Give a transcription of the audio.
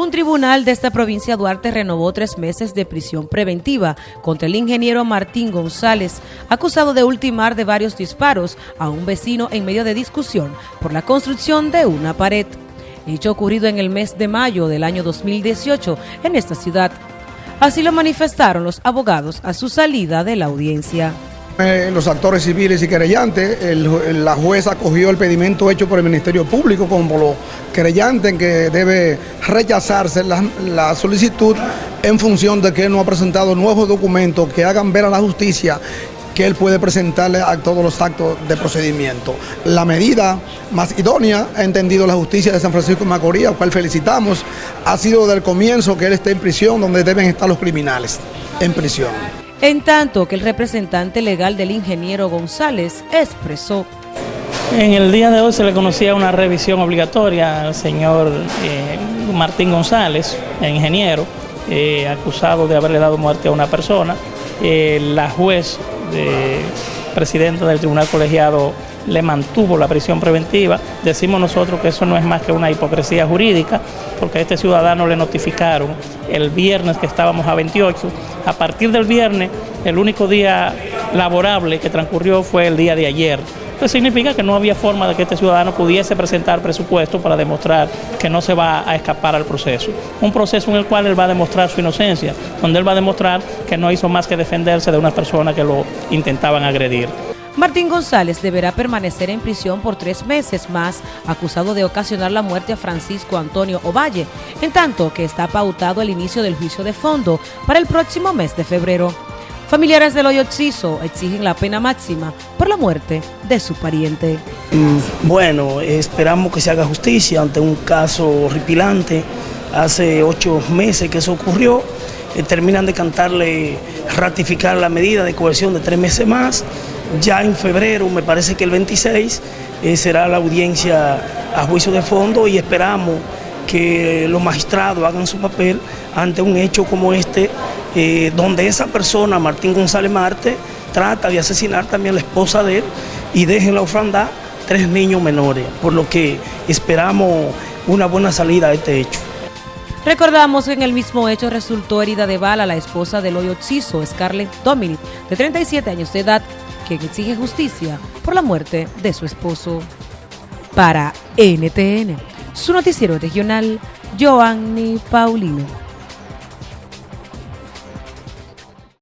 Un tribunal de esta provincia Duarte renovó tres meses de prisión preventiva contra el ingeniero Martín González, acusado de ultimar de varios disparos a un vecino en medio de discusión por la construcción de una pared. Hecho ocurrido en el mes de mayo del año 2018 en esta ciudad. Así lo manifestaron los abogados a su salida de la audiencia. Los actores civiles y querellantes, la jueza acogió el pedimento hecho por el Ministerio Público como los querellantes en que debe rechazarse la, solicitud en función de que él no ha presentado nuevos documentos que hagan ver a la justicia que él puede presentarle a todos los actos de procedimiento. La medida más idónea, ha entendido la justicia de San Francisco de Macorís, al cual felicitamos, ha sido del comienzo que él esté en prisión, donde deben estar los criminales, en prisión en tanto que el representante legal del ingeniero González expresó. En el día de hoy se le conocía una revisión obligatoria al señor eh, Martín González, ingeniero, eh, acusado de haberle dado muerte a una persona. Eh, la juez, presidenta del tribunal colegiado, le mantuvo la prisión preventiva. Decimos nosotros que eso no es más que una hipocresía jurídica, porque a este ciudadano le notificaron el viernes que estábamos a 28. A partir del viernes, el único día laborable que transcurrió fue el día de ayer. Eso significa que no había forma de que este ciudadano pudiese presentar presupuesto para demostrar que no se va a escapar al proceso. Un proceso en el cual él va a demostrar su inocencia, donde él va a demostrar que no hizo más que defenderse de una persona que lo intentaban agredir. Martín González deberá permanecer en prisión por tres meses más, acusado de ocasionar la muerte a Francisco Antonio Ovalle, en tanto que está pautado el inicio del juicio de fondo para el próximo mes de febrero. Familiares del hoyo exigen la pena máxima por la muerte de su pariente. Mm, bueno, esperamos que se haga justicia ante un caso horripilante. Hace ocho meses que eso ocurrió. Eh, terminan de cantarle ratificar la medida de coerción de tres meses más. Ya en febrero, me parece que el 26, eh, será la audiencia a juicio de fondo y esperamos que los magistrados hagan su papel ante un hecho como este, eh, donde esa persona, Martín González Marte, trata de asesinar también a la esposa de él y deja en la ofranda tres niños menores, por lo que esperamos una buena salida a este hecho. Recordamos que en el mismo hecho resultó herida de bala la esposa del hoyo Chiso, Scarlett Dominic, de 37 años de edad, quien exige justicia por la muerte de su esposo. Para NTN, su noticiero regional, Joanny Paulino.